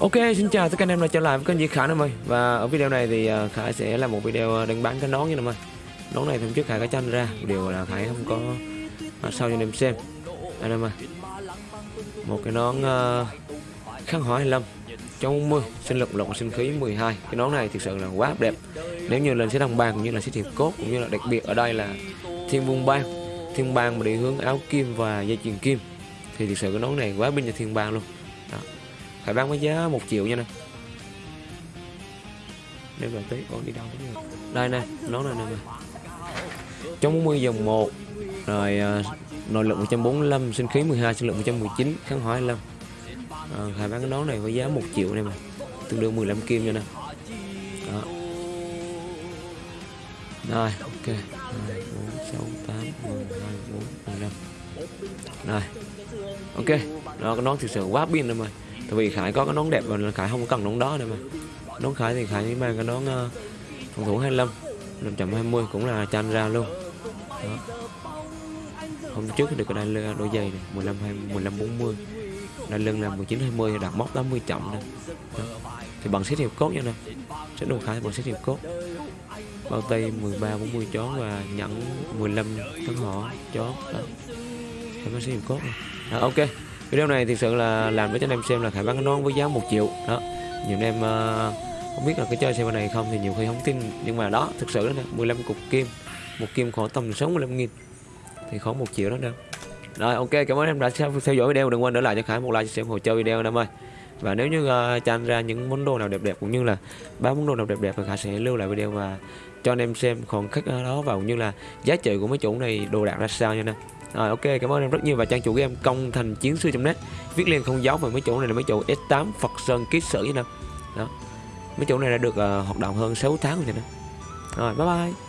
Ok, xin chào tất cả anh em đã trở lại với kênh Di Khải em ơi Và ở video này thì à, Khải sẽ làm một video à, đánh bán cái nón nha em ơi Nón này hôm trước Khải có tranh ra Điều là Khải không có à, uh, sau cho anh em xem. Anh em ơi Một cái nón uh, khăn hỏi 25 trong 10 sinh lực lộng sinh khí 12 Cái nón này thực sự là quá đẹp. Nếu như lên sẽ đồng bang cũng như là sẽ thiệp cốt Cũng như là đặc biệt ở đây là thiên vương bang. Thiên bang mà đi hướng áo kim và dây chuyền kim. Thì thực sự cái nón này quá bên cho thiên bang luôn. Đó phải bán với giá một triệu nha nè. Nếu là tới con đi đâu cũng đây nè nó này nè trong 40 dòng 1 rồi uh, nội lực 145 sinh khí 12 sinh lực 119 kháng hỏa 25 à, Khải bán cái nón này với giá 1 triệu này mà tương đương 15 kim nha nè. Đó. Rồi ok. 2, 4, 6, 8, 10, 2, 4, 15 rồi. Ok. Đó cái nón thực sự quá pin rồi mà. Tại vì khải có cái nón đẹp mà khải không cần nón đó nữa mà. Nón khải thì khải mang cái nón uh, phòng thủ 25 520 cũng là chan ra luôn. Đó. hôm trước được cái đai đôi giày này 15 20, 15 40 đai lưng là 19 20 đạt mốc 80 trọng này đó. thì bằng xếp hiệp cốt nha nè. Sẽ đồ khải bằng xếp hiệp cốt. Bao tay 13 40 chó và nhẫn 15 tấn họ chó. Đó em có sử dụng cốt. Này. Đó, ok. Video này thực sự là làm để cho anh em xem là khải bán cái nón với giá một triệu. Đó. Nhiều anh em uh, không biết là cái chơi xe này không thì nhiều khi không tin. Nhưng mà đó thực sự đó nè 15 cục kim. Một kim khoảng tầm 65 nghìn. Thì khoảng một triệu đó đâu rồi ok cảm ơn em đã theo dõi video. Đừng quên để lại cho khải một like xem hồ chơi video em ơi. Và nếu như uh, cho anh ra những món đồ nào đẹp đẹp cũng như là ba món đồ nào đẹp đẹp thì khải sẽ lưu lại video và cho anh em xem. Còn khách đó vào như là giá trị của mấy chủ này đồ đạc ra sao nha nè rồi ok cảm ơn em rất nhiều và trang chủ game công thành chiến sư.net viết liền không giấu về mấy chỗ này là mấy chỗ S8 Phật Sơn ký sử nha đó. Mấy chỗ này đã được uh, hoạt động hơn 6 tháng rồi nè. Rồi bye bye.